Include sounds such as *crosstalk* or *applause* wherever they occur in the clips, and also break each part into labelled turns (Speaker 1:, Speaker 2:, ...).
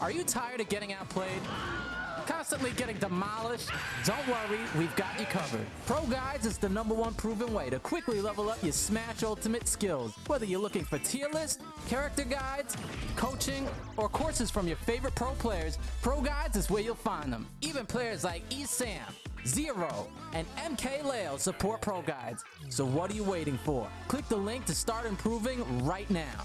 Speaker 1: Are you tired of getting outplayed? Constantly getting demolished? Don't worry, we've got you covered. Pro Guides is the number one proven way to quickly level up your Smash Ultimate skills. Whether you're looking for tier lists, character guides, coaching, or courses from your favorite pro players, Pro Guides is where you'll find them. Even players like ESAM, Zero, and MK Leo support Pro Guides. So what are you waiting for? Click the link to start improving right now.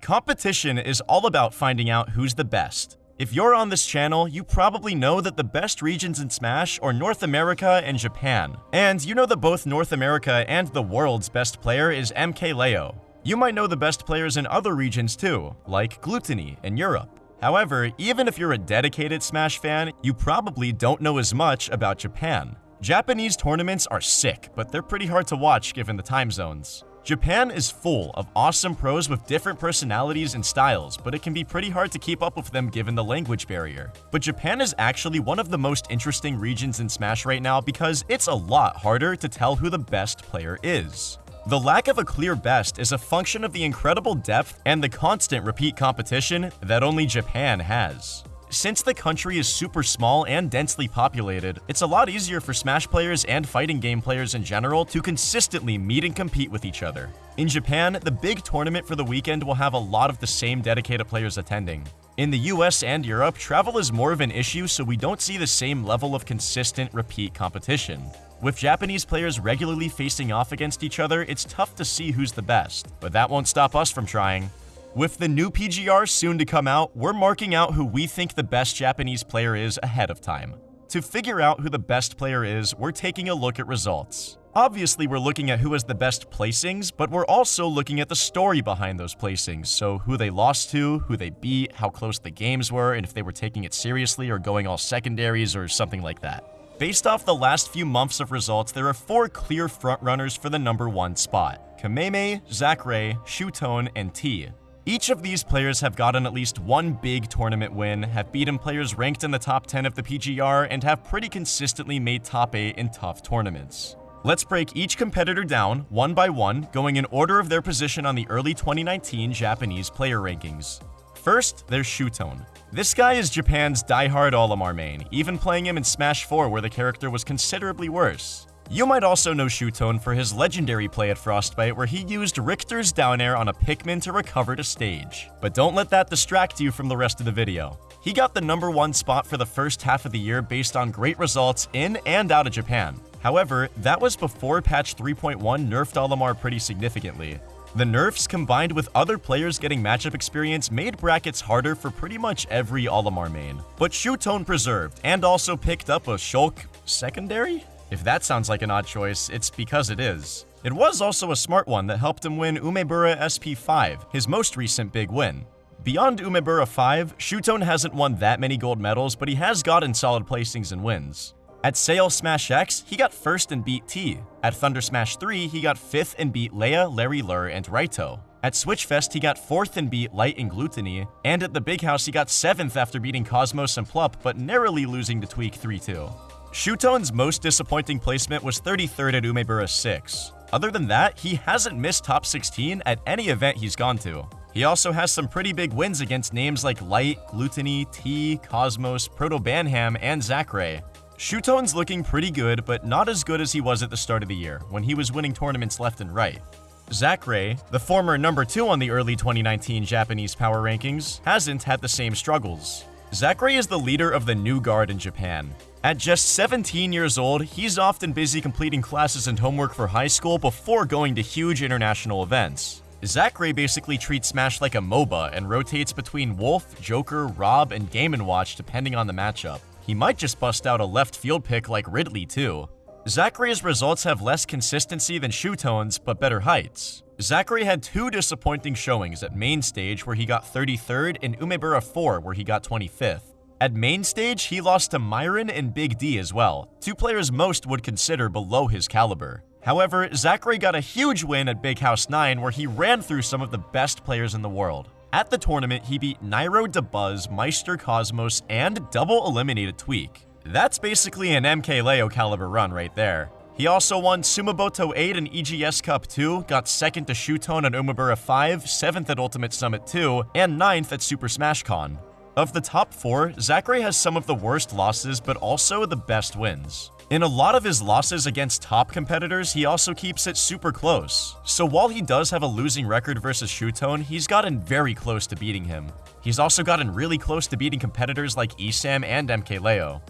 Speaker 2: Competition is all about finding out who's the best. If you're on this channel, you probably know that the best regions in Smash are North America and Japan. And you know that both North America and the world's best player is MKLeo. You might know the best players in other regions too, like Glutonny in Europe. However, even if you're a dedicated Smash fan, you probably don't know as much about Japan. Japanese tournaments are sick, but they're pretty hard to watch given the time zones. Japan is full of awesome pros with different personalities and styles, but it can be pretty hard to keep up with them given the language barrier. But Japan is actually one of the most interesting regions in Smash right now because it's a lot harder to tell who the best player is. The lack of a clear best is a function of the incredible depth and the constant repeat competition that only Japan has. Since the country is super small and densely populated, it's a lot easier for Smash players and fighting game players in general to consistently meet and compete with each other. In Japan, the big tournament for the weekend will have a lot of the same dedicated players attending. In the US and Europe, travel is more of an issue so we don't see the same level of consistent repeat competition. With Japanese players regularly facing off against each other, it's tough to see who's the best, but that won't stop us from trying. With the new PGR soon to come out, we're marking out who we think the best Japanese player is ahead of time. To figure out who the best player is, we're taking a look at results. Obviously, we're looking at who has the best placings, but we're also looking at the story behind those placings, so who they lost to, who they beat, how close the games were, and if they were taking it seriously or going all secondaries or something like that. Based off the last few months of results, there are four clear frontrunners for the number one spot. Kameme, Zackray, Shutone, and T. Each of these players have gotten at least one big tournament win, have beaten players ranked in the top 10 of the PGR, and have pretty consistently made top 8 in tough tournaments. Let's break each competitor down, one by one, going in order of their position on the early 2019 Japanese player rankings. First, there's Shutone. This guy is Japan's die-hard Olimar main, even playing him in Smash 4 where the character was considerably worse. You might also know Shutone for his legendary play at Frostbite where he used Richter's down air on a Pikmin to recover to stage. But don't let that distract you from the rest of the video. He got the number one spot for the first half of the year based on great results in and out of Japan. However, that was before patch 3.1 nerfed Olimar pretty significantly. The nerfs combined with other players getting matchup experience made brackets harder for pretty much every Olimar main. But Shutone preserved and also picked up a Shulk secondary? If that sounds like an odd choice, it's because it is. It was also a smart one that helped him win Umebura SP5, his most recent big win. Beyond Umebura 5, Shutone hasn't won that many gold medals, but he has gotten solid placings and wins. At Sail Smash X, he got first and beat T. At Thunder Smash 3, he got fifth and beat Leia, Larry Lurr, and Raito. At Switchfest, he got fourth and beat Light and Glutonny, and at the Big House, he got seventh after beating Cosmos and Plup, but narrowly losing to Tweak 3-2. Shutone's most disappointing placement was 33rd at Umebura 6. Other than that, he hasn't missed top 16 at any event he's gone to. He also has some pretty big wins against names like Light, Glutonny, T, Cosmos, Proto Banham, and Zackray. Shutone's looking pretty good, but not as good as he was at the start of the year, when he was winning tournaments left and right. Zackray, the former number 2 on the early 2019 Japanese power rankings, hasn't had the same struggles. Zackray is the leader of the new guard in Japan. At just 17 years old, he's often busy completing classes and homework for high school before going to huge international events. Zackray basically treats Smash like a MOBA and rotates between Wolf, Joker, Rob, and Game & Watch depending on the matchup. He might just bust out a left field pick like Ridley too. Zackray's results have less consistency than Shutone's, but better heights. Zackray had two disappointing showings at main stage where he got 33rd and Umebura 4 where he got 25th. At main stage, he lost to Myron and Big D as well, two players most would consider below his caliber. However, Zackray got a huge win at Big House 9 where he ran through some of the best players in the world. At the tournament, he beat Nairo Dabuz, Meister Cosmos, and double eliminated Tweak. That's basically an MKLeo caliber run right there. He also won Sumabato 8 and EGS Cup 2, got 2nd to Shutone and Umebura 5, 7th at Ultimate Summit 2, and 9th at Super Smash Con. Of the top four, Zackray has some of the worst losses, but also the best wins. In a lot of his losses against top competitors, he also keeps it super close. So while he does have a losing record versus Shutone, he's gotten very close to beating him. He's also gotten really close to beating competitors like ESAM and MKLeo.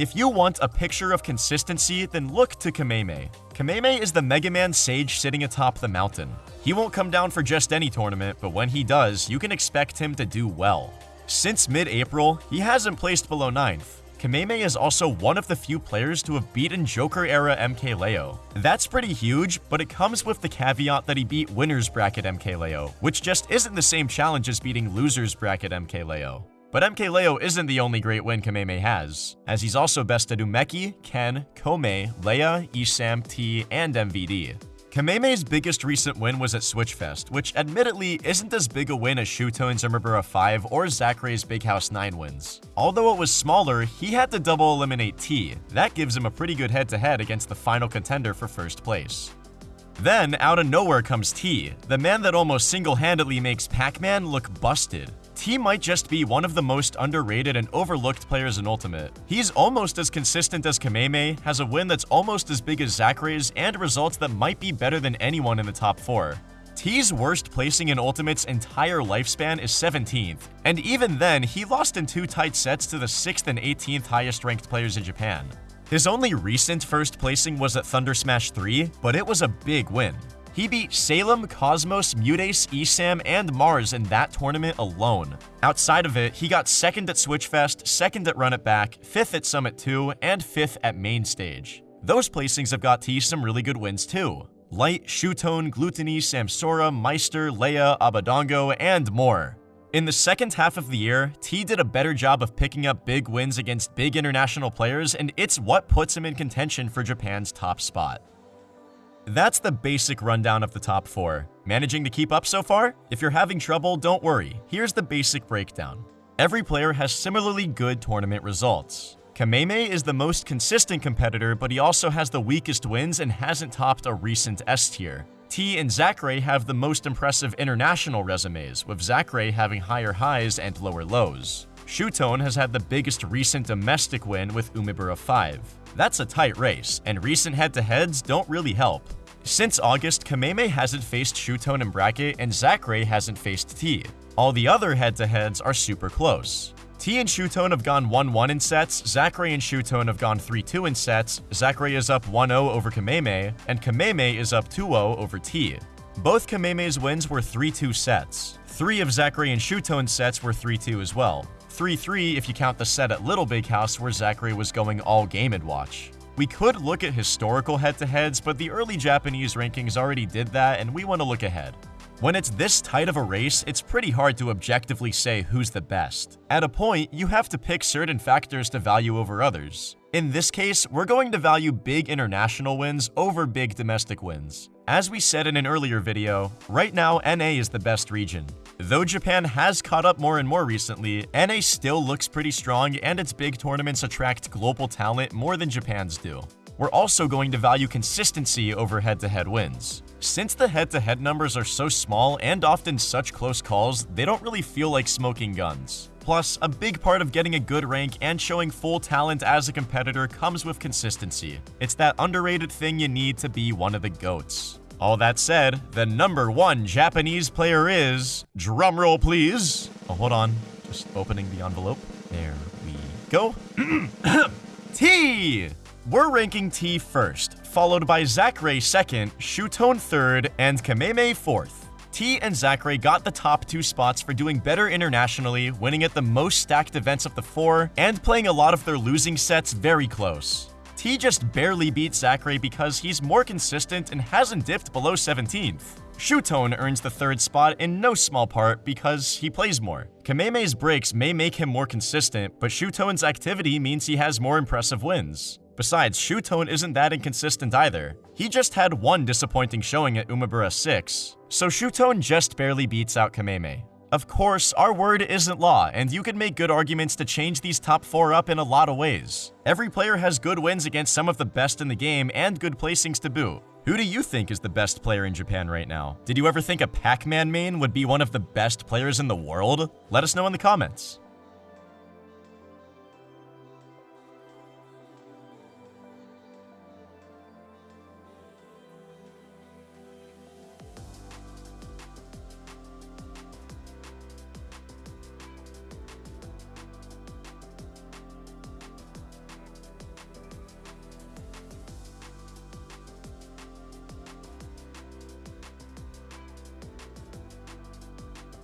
Speaker 2: If you want a picture of consistency, then look to Kameme. Kameme is the Mega Man sage sitting atop the mountain. He won't come down for just any tournament, but when he does, you can expect him to do well. Since mid-April, he hasn't placed below 9th. Kameme is also one of the few players to have beaten Joker-era MKLeo. That's pretty huge, but it comes with the caveat that he beat Winners Bracket MKLeo, which just isn't the same challenge as beating Losers Bracket MKLeo. But MKLeo isn't the only great win Kameme has, as he's also bested Umeki, Ken, Kome, Leia, Esam, T, and MVD. Kameme's biggest recent win was at Switchfest, which admittedly isn't as big a win as Shutone's Umebura 5 or Zackray's Big House 9 wins. Although it was smaller, he had to double eliminate T. That gives him a pretty good head-to-head -head against the final contender for first place. Then, out of nowhere comes T, the man that almost single-handedly makes Pac-Man look busted. T might just be one of the most underrated and overlooked players in Ultimate. He's almost as consistent as Kameme, has a win that's almost as big as Zackray's, and results that might be better than anyone in the top 4. T's worst placing in Ultimate's entire lifespan is 17th, and even then, he lost in two tight sets to the 6th and 18th highest ranked players in Japan. His only recent first placing was at Thunder Smash 3, but it was a big win. He beat Salem, Cosmos, MuteAce, Esam, and Mars in that tournament alone. Outside of it, he got second at Switchfest, second at Run It Back, fifth at Summit 2, and fifth at Main Stage. Those placings have got T some really good wins too. Light, Shutone, Glutonny, Samsora, Meister, Leia, Abadango, and more. In the second half of the year, T did a better job of picking up big wins against big international players, and it's what puts him in contention for Japan's top spot. That's the basic rundown of the top 4. Managing to keep up so far? If you're having trouble, don't worry. Here's the basic breakdown. Every player has similarly good tournament results. Kameme is the most consistent competitor, but he also has the weakest wins and hasn't topped a recent S tier. T and Zackray have the most impressive international resumes, with Zackray having higher highs and lower lows. Shutone has had the biggest recent domestic win with Umebura 5. That's a tight race, and recent head-to-heads don't really help. Since August, Kameme hasn't faced Shutone in bracket, and Zackray hasn't faced T. All the other head-to-heads are super close. T and Shutone have gone 1-1 in sets, Zackray and Shutone have gone 3-2 in sets, Zackray is up 1-0 over Kameme, and Kameme is up 2-0 over T. Both Kameme's wins were 3-2 sets. Three of Zackray and Shutone's sets were 3-2 as well. 3-3 if you count the set at Little Big House where Zackray was going all game and watch. We could look at historical head-to-heads, but the early Japanese rankings already did that, and we want to look ahead. When it's this tight of a race, it's pretty hard to objectively say who's the best. At a point, you have to pick certain factors to value over others. In this case, we're going to value big international wins over big domestic wins. As we said in an earlier video, right now NA is the best region. Though Japan has caught up more and more recently, NA still looks pretty strong and its big tournaments attract global talent more than Japan's do. We're also going to value consistency over head-to-head -head wins. Since the head-to-head -head numbers are so small and often such close calls, they don't really feel like smoking guns. Plus, a big part of getting a good rank and showing full talent as a competitor comes with consistency. It's that underrated thing you need to be one of the GOATs. All that said, the number one Japanese player is... Drumroll, please. Oh, hold on. Just opening the envelope. There we go. *clears throat* T! We're ranking T first, followed by Zackray second, Shutone third, and Kameme fourth. T and Zackray got the top two spots for doing better internationally, winning at the most stacked events of the four, and playing a lot of their losing sets very close. T just barely beat Zackray because he's more consistent and hasn't dipped below 17th. Shutone earns the third spot in no small part because he plays more. Kameme's breaks may make him more consistent, but Shutone's activity means he has more impressive wins. Besides, Shutone isn't that inconsistent either. He just had one disappointing showing at Umebura 6, so Shutone just barely beats out Kameme. Of course, our word isn't law, and you can make good arguments to change these top 4 up in a lot of ways. Every player has good wins against some of the best in the game and good placings to boot. Who do you think is the best player in Japan right now? Did you ever think a Pac-Man main would be one of the best players in the world? Let us know in the comments.